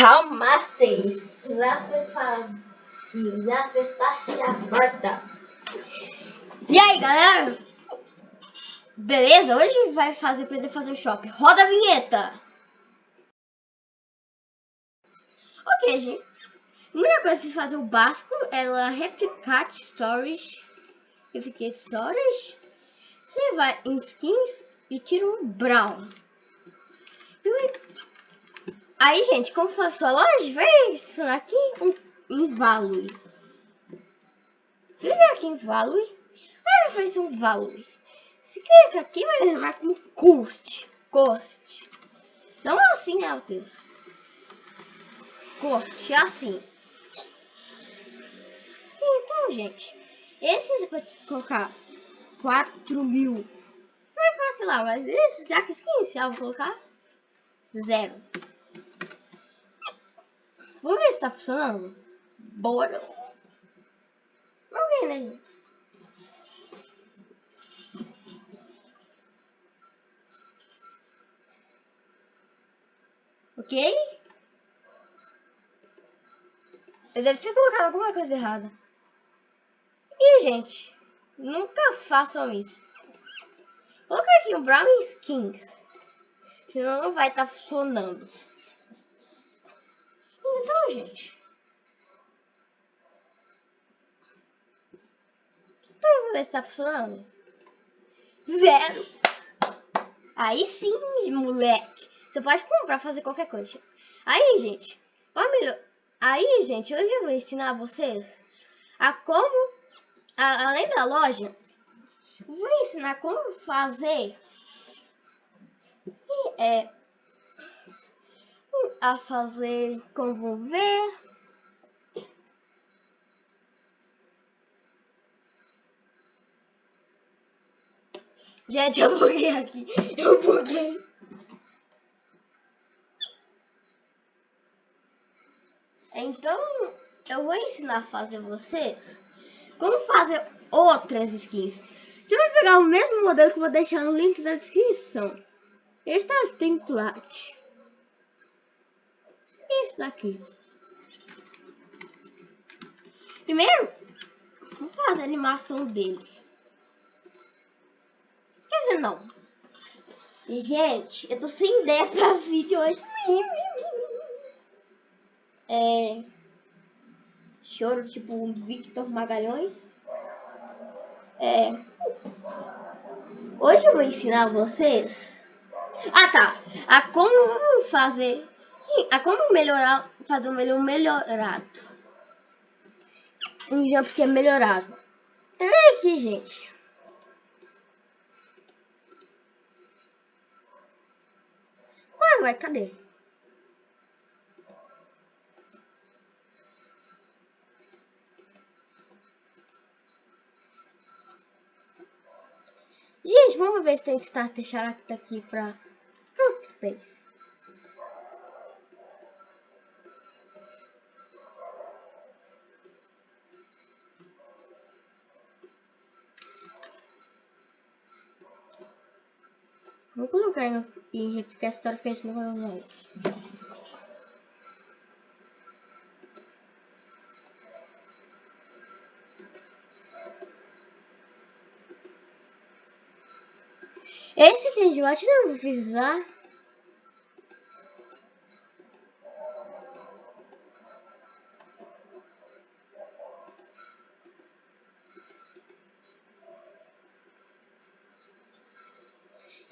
Calmastes. porta. E aí, galera? Beleza? Hoje vai fazer ele fazer o shopping. Roda a vinheta. Ok, gente. A primeira coisa que fazer o básico é replicar storage. Replicate storage. Você vai em skins e tira um brown. Aí, gente, como faz sua loja, vai adicionar aqui um invalue. Clica aqui em value. Aí vai fazer um value. Se clica aqui, vai chamar como cost. Cost. Não é assim, né, Deus? Cost, é assim. Então, gente, esses vou colocar 4 mil. Vai fácil lá, mas esses já que inicial vou colocar zero. Vamos ver tá funcionando. Bora. Vamos ver, né, gente? Ok? Eu devo ter colocado alguma coisa errada. E, gente, nunca façam isso. Coloca aqui o Brown Skins. Senão não vai estar tá funcionando. Então, gente. Então, vamos ver se tá funcionando. Zero. Aí sim, moleque. Você pode comprar, fazer qualquer coisa. Aí, gente. Aí, gente, hoje eu vou ensinar vocês a como, a, além da loja, vou ensinar como fazer é, a fazer como ver. Gente, eu buguei aqui. Eu buguei. Então, eu vou ensinar a fazer vocês como fazer outras skins. Você vai pegar o mesmo modelo que eu vou deixar no link da descrição. Este é o template esse daqui. Primeiro, vamos fazer a animação dele. Quer dizer, não. Gente, eu tô sem ideia pra vídeo hoje. É... Choro, tipo, um Victor Magalhães. É... Hoje eu vou ensinar vocês... Ah, tá. A como fazer a como melhorar, fazer um melhor melhorado. Um jumpscare melhorado. É aqui, gente. Ué, ué, cadê? Gente, vamos ver se tem starter character aqui pra Space. Vou colocar no, e replicar a história que a gente não vai usar isso. Esse tem de não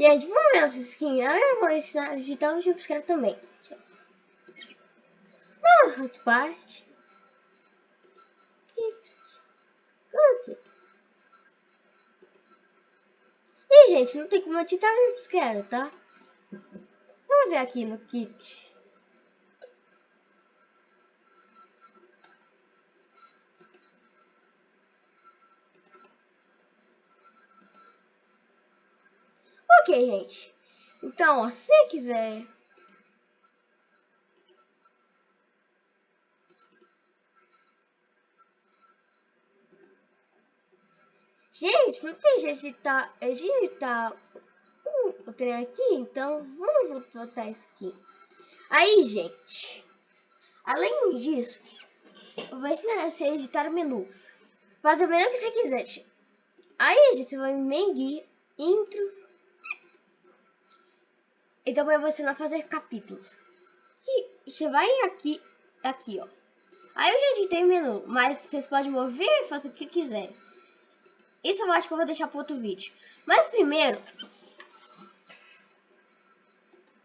Gente, vamos ver essa skin. Eu vou ensinar digitar o jumpscare também. Ah, hotpart. E, gente, não tem como editar o jumpscare, tá? Vamos ver aqui no kit. Ok, gente. Então, ó, se quiser... Gente, não tem jeito de editar, editar o, trem aqui, então vamos botar isso aqui. Aí, gente, Além disso, vou ensinar você a editar o menu. Fazer o menu que você quiser. Aí, gente, você vai em Mengi, Intro. E também vou ensinar a fazer capítulos. E você vai aqui, aqui, ó. Aí eu já editei o menu, mas vocês podem mover e fazer o que quiser. Isso eu acho que eu vou deixar para outro vídeo. Mas primeiro...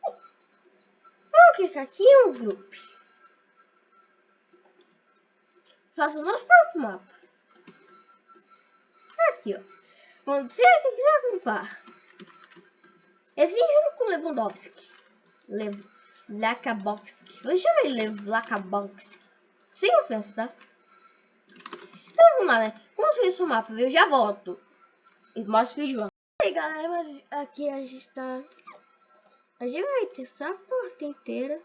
Vou clicar aqui em um grupo. Faça o nosso próprio mapa. Aqui, ó. Bom, se você quiser agrupar. Vídeo é com Lewandowski. Lev Lakabowski. Eu chamo ele Lakabowski. Sem ofensa, tá? Então vamos lá, né? Construir esse mapa, eu já volto. E mostro o vídeo. E aí galera, mas aqui a gente tá... A gente vai testar a porta inteira.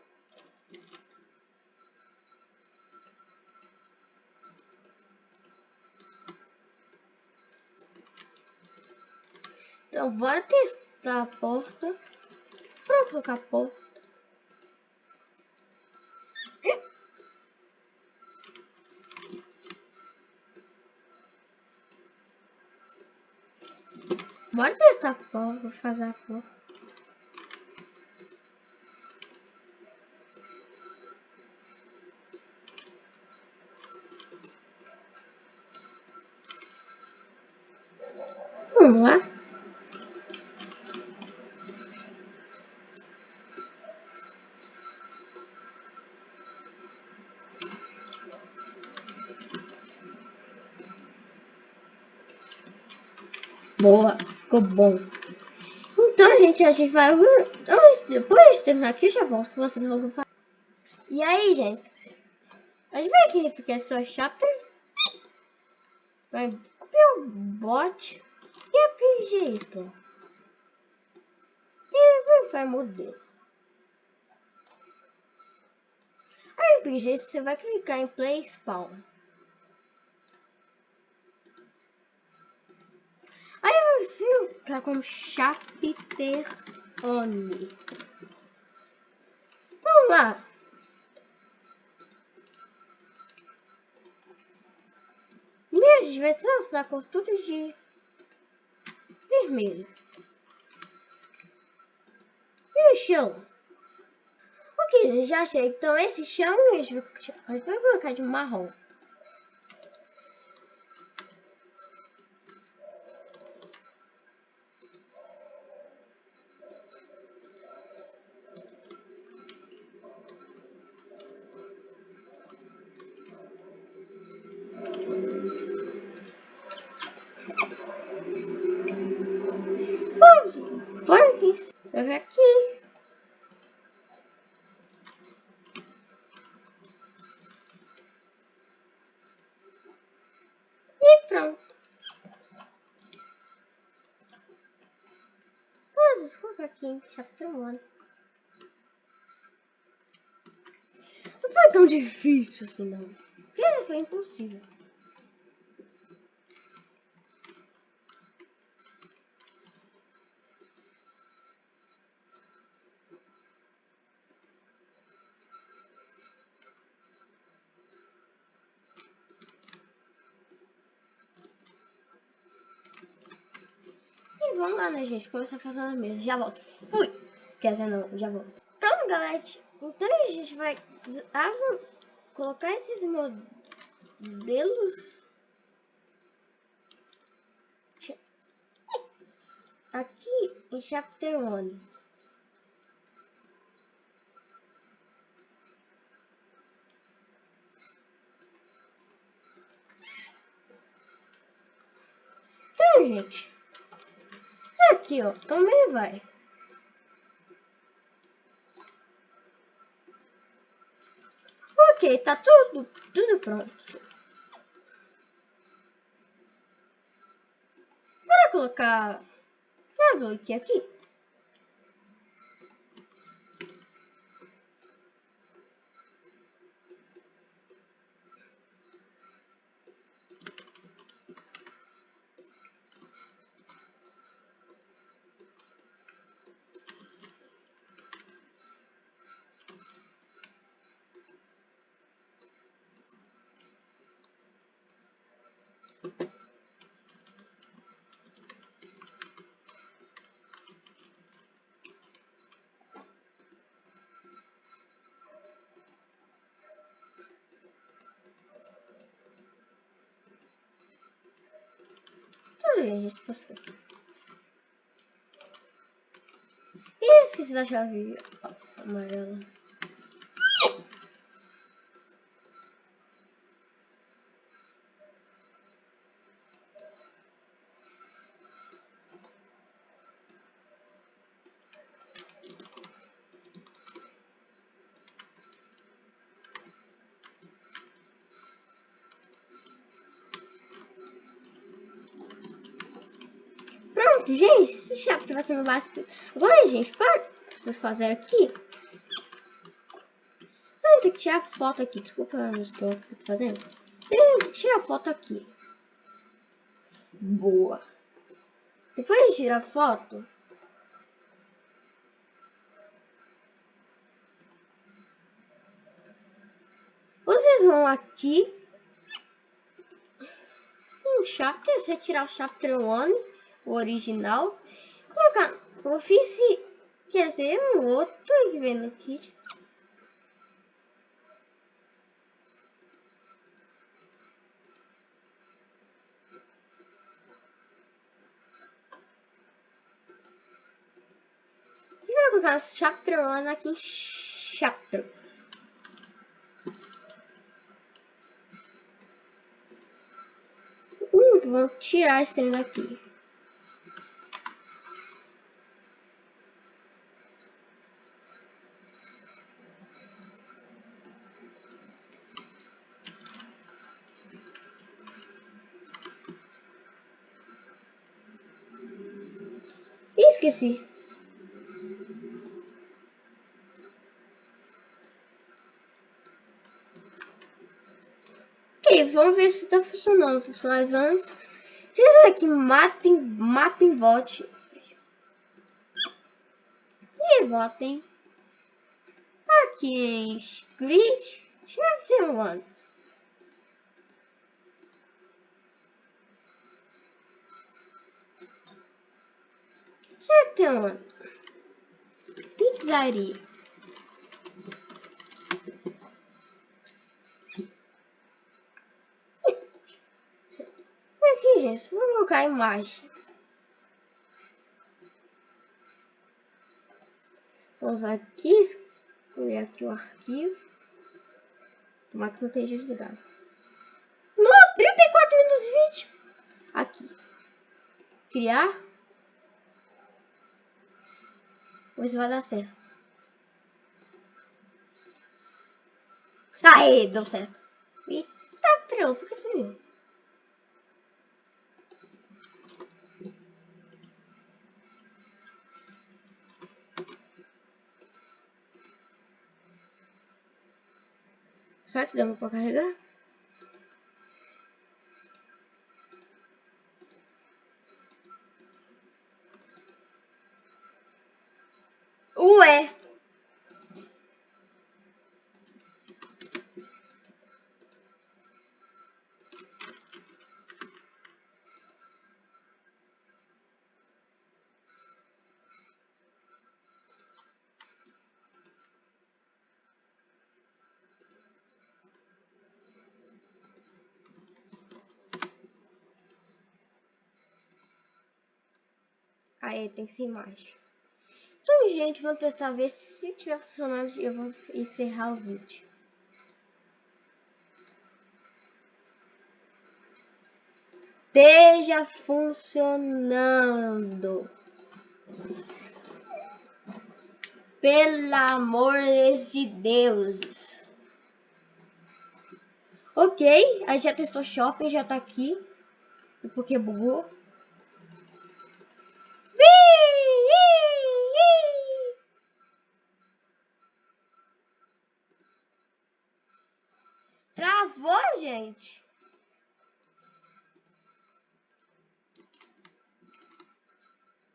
Então bora testar a porta. Pra colocar a porta. Bora testar a porta, vou fazer a porta. Vamos lá. Boa, ficou bom. Então, gente, a gente vai... Depois de terminar aqui, eu já volto que vocês vão fazer. E aí, gente? A gente vai aqui, fica só chapter. Vai o bot e a PG Explore. E vai modelo. Aí, PG, você vai clicar em Play Spawn. Aí você tá com chapter on. Vamos lá. Primeiro a gente vai com tudo de vermelho. E o chão? Ok, já achei. Então esse chão a gente vai colocar de marrom. Vamos, eu aqui. E pronto. Vamos em chapter 1. Não foi tão difícil assim não. Porque foi impossível. vamos lá, né, gente? Começar fazendo a mesa. Já volto. Fui! Quer dizer, não, já volto. Pronto, galera. Então a gente vai colocar esses modelos aqui em Chapter 1. Então, gente aqui, ó. Também vai. Ok, tá tudo, tudo pronto. Bora colocar aqui aqui. gente passou. Ih, esqueci da chave amarela. Pronto, gente, esse chapter vai ser no básico. Agora, gente, para vocês fazerem aqui. Você tem que tirar foto aqui. Desculpa, eu não estou fazendo. Tem que tirar foto aqui. Boa. Depois de tirar foto, vocês vão aqui um chapter, retirar o chapter 1, o original, colocar office, quer dizer, um outro que vem no kit. E vai colocar chapter 1 aqui em chapter. Uh, vou tirar esse trem daqui. Ih, esqueci. Ok, vamos ver se está funcionando. Mas antes, vocês aqui matem, mapping bot. E votem. Aqui Script, Chapter 1. 1. Pizzaria. Aqui, gente, vou colocar a imagem. Vamos aqui, escolher aqui o arquivo. Tomara que não esteja desligado. No 34 minutos de vídeo. Aqui. Criar. Se vai dar certo. Aê, deu certo. Eita, preu, por que sumiu? Será que deu pra carregar? Ué! Aí tem ser imagem. Então, gente, vamos testar ver se tiver funcionando. Eu vou encerrar o vídeo. Esteja funcionando. Pelo amor de Deus. Ok, aí já testou shopping, já tá aqui. Porque bugou. Travou, gente.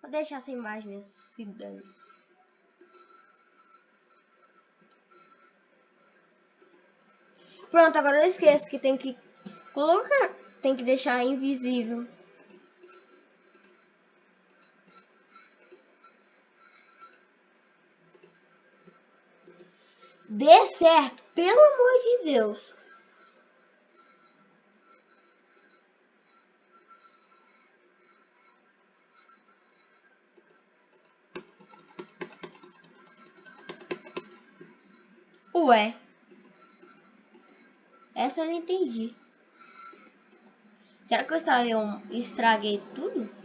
Vou deixar essa imagem se dance. Pronto, agora eu esqueço que tem que colocar, tem que deixar invisível. dê certo, pelo amor de Deus. Ué, essa eu não entendi. Será que eu estraguei, estraguei tudo?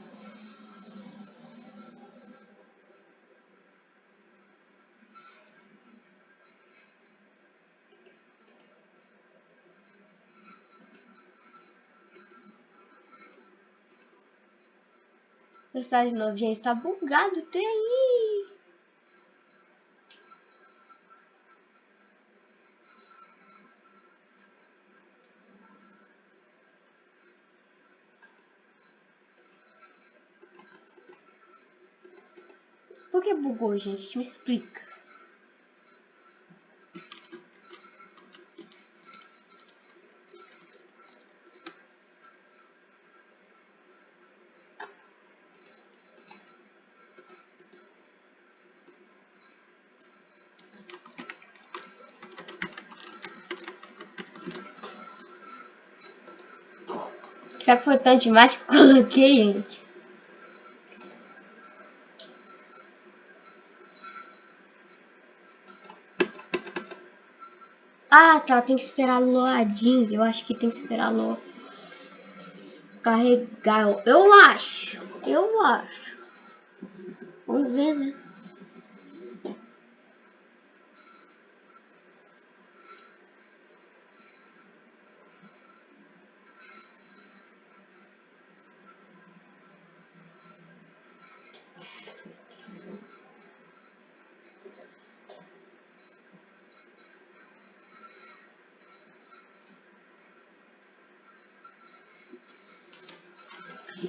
Testar de novo, gente. Tá bugado o trem. Por que bugou, gente? Me explica. Será que foi tanto demais que coloquei, gente? Ah, tá. Tem que esperar loadinho. Eu acho que tem que esperar lo... carregar. Eu acho. Eu acho. Vamos ver, né?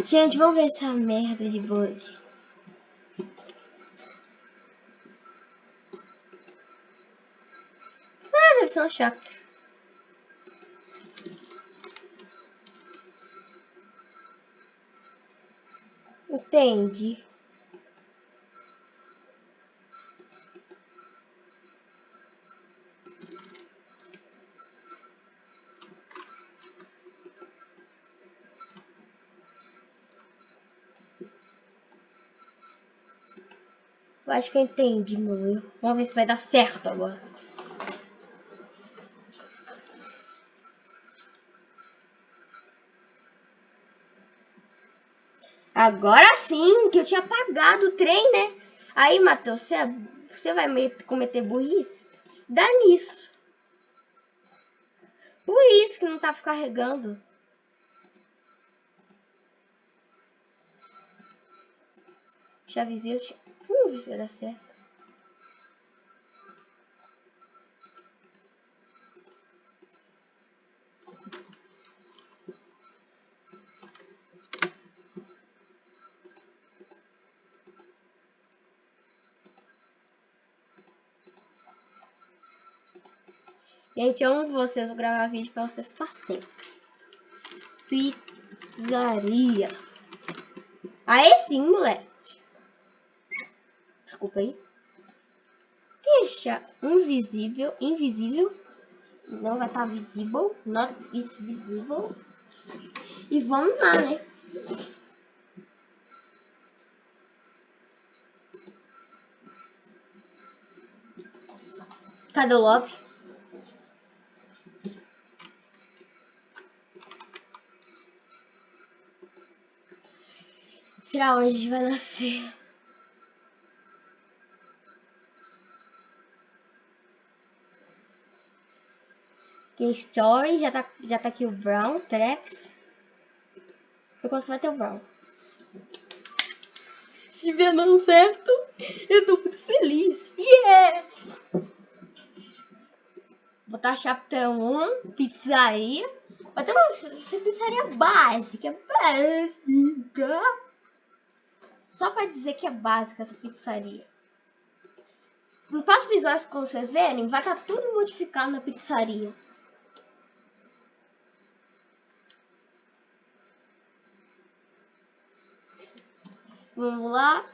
Gente, vamos ver essa merda de bug. Ah, deve ser um chato. Entendi. Eu acho que eu entendi, meu. Vamos ver se vai dar certo agora. Agora sim, que eu tinha apagado o trem, né? Aí, Matheus, você, você vai cometer burrice? Dá nisso. Isso que não tá carregando. Já avisei, tinha... Uh, dar certo. Gente, eu amo vocês, vou gravar vídeo pra vocês pra sempre. Pizzaria. Aí sim, moleque desculpa aí. Deixa invisível, invisível. Não vai estar tá visível, not is visible. E vamos lá, né? Cadê o lobby? Será onde vai nascer? Aqui Story, já tá, já tá aqui o Brown, Trex. Eu gosto vai ter o Brown. Se vier dando certo, eu tô muito feliz. Yeah! Botar chapéu 1, pizzaria. Vai ter uma pizzaria básica, básica. Só pra dizer que é básica essa pizzaria. No próximo episódio, como vocês verem, vai estar tá tudo modificado na pizzaria. Vamos lá.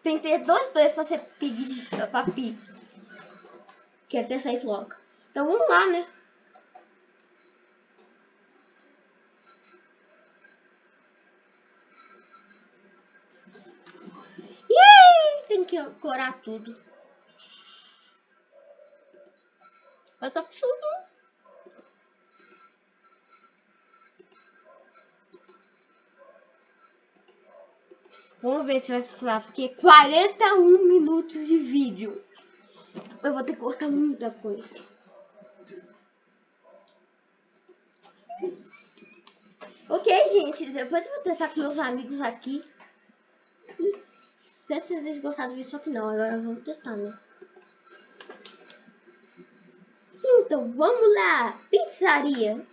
Tem que ter dois players pra ser pig, pra pig. Que é ter seis logo. Então vamos lá, né? Tem que corar tudo. Mas tá funcionando. Vamos ver se vai funcionar, porque 41 minutos de vídeo. Eu vou ter que cortar muita coisa. Ok, gente, depois eu vou testar com meus amigos aqui. Espero que vocês tenham gostado disso, só que não, agora vamos testar, né? Então, vamos lá! Pizzaria!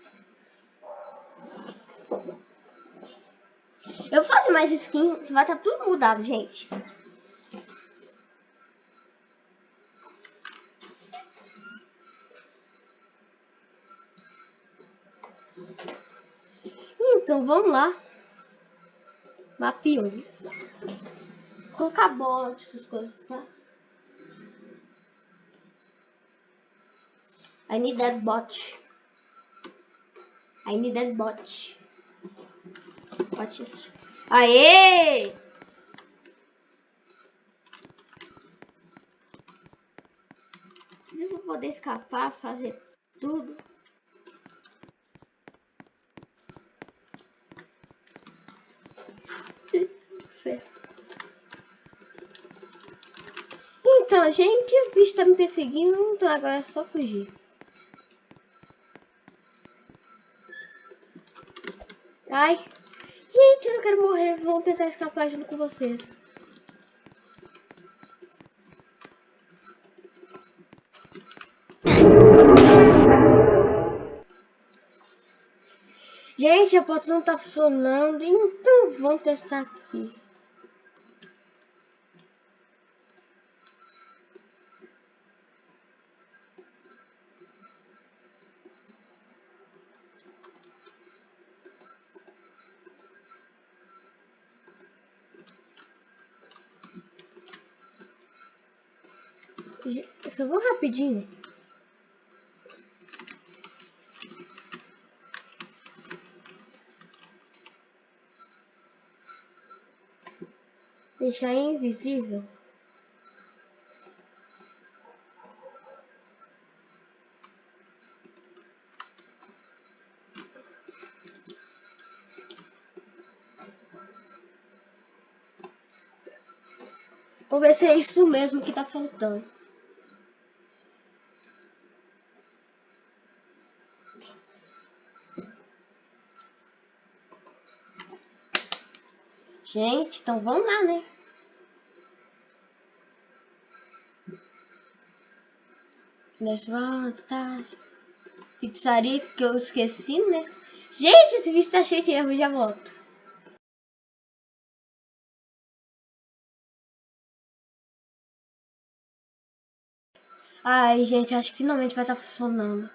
Eu fazer mais skin, vai estar tá tudo mudado, gente. Então vamos lá. Map 1. Colocar bot, essas coisas, tá? I need that bot. I need that bot. Watch isso. Aê! Preciso poder escapar, fazer tudo. Então, gente, o bicho tá me perseguindo, então agora é só fugir. Ai. Gente, eu não quero morrer. Vamos tentar escapar junto com vocês. Gente, a porta não tá funcionando. Então, vamos testar aqui. Eu só vou rapidinho. Deixar invisível. Vou ver se é isso mesmo que tá faltando. Gente, então vamos lá, né? Restaurante, tá? Pizzaria que eu esqueci, né? Gente, esse vídeo tá cheio de erro, já volto. Ai, gente, acho que finalmente vai estar tá funcionando.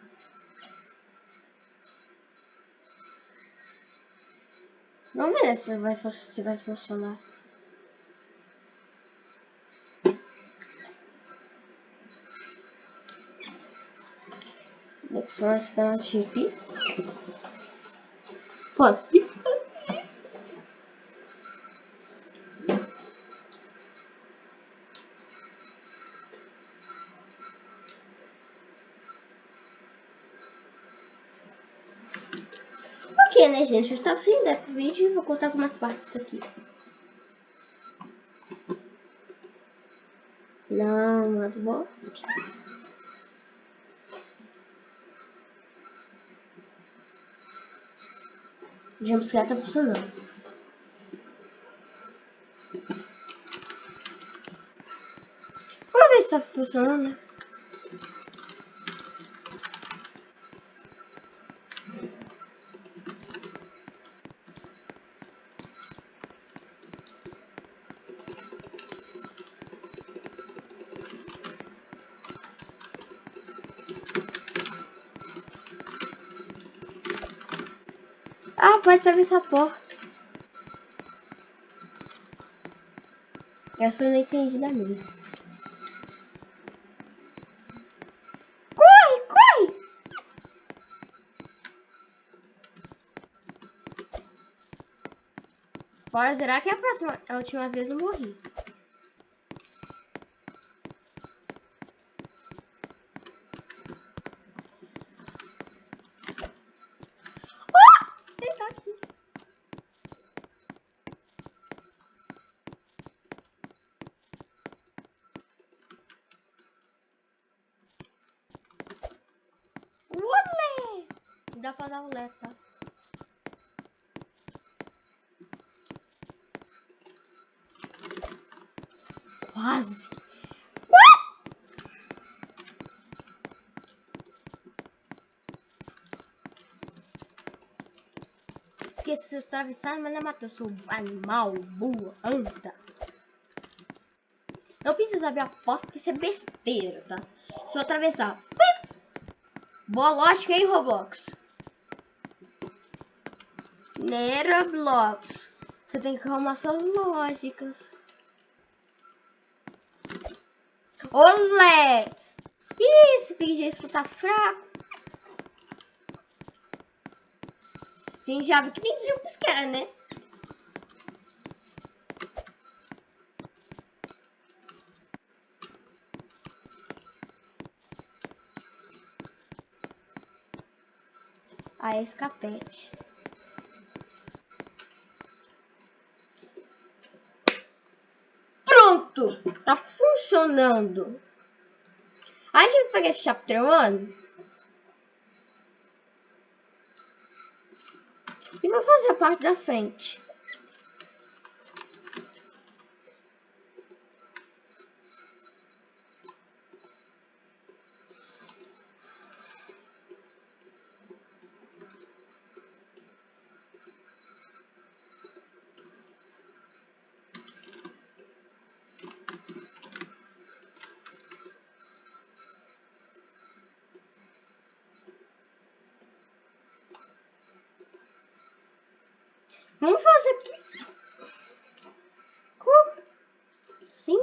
Vamos ver se vai, se vai funcionar. Next restaurant chip. Pode. Né, gente? Eu estava sem ideia pro vídeo e vou contar algumas partes aqui. Não, muito bom. Já tá funcionando. Vamos ver se tá funcionando, né? Ah, pode abrir essa porta. Eu não entendi da minha. Corre, corre! Bora zerar que a próxima, a última vez eu morri. dá pra dar o LED, tá? Quase. Esqueci de atravessar, mas não matou. Eu sou animal, boa, anda. Não precisa abrir a porta porque isso é besteira, tá? Só atravessar. Boa lógica, hein, Roblox? Neroblox. Você tem que arrumar suas lógicas. Olé! Ih, esse pingente tá fraco. Sim, já que tem jumps cara, né? A escapete. Pronto! Tá funcionando. A gente vai pegar esse chapter 1 e vou fazer a parte da frente. Vamos fazer aqui. Cor. Sim.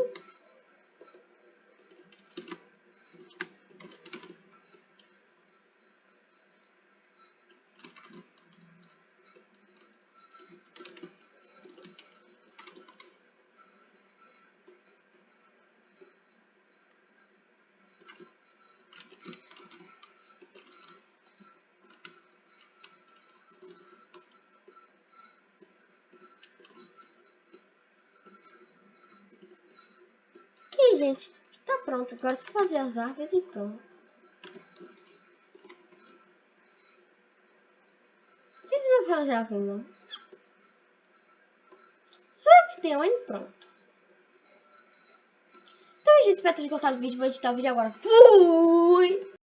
Aqui, gente. Tá pronto. Agora é só fazer as árvores e pronto. O que você vai fazer aqui, não? Que tem um e pronto. Então, gente, espero que tenham gostado do vídeo. Vou editar o vídeo agora. Fui!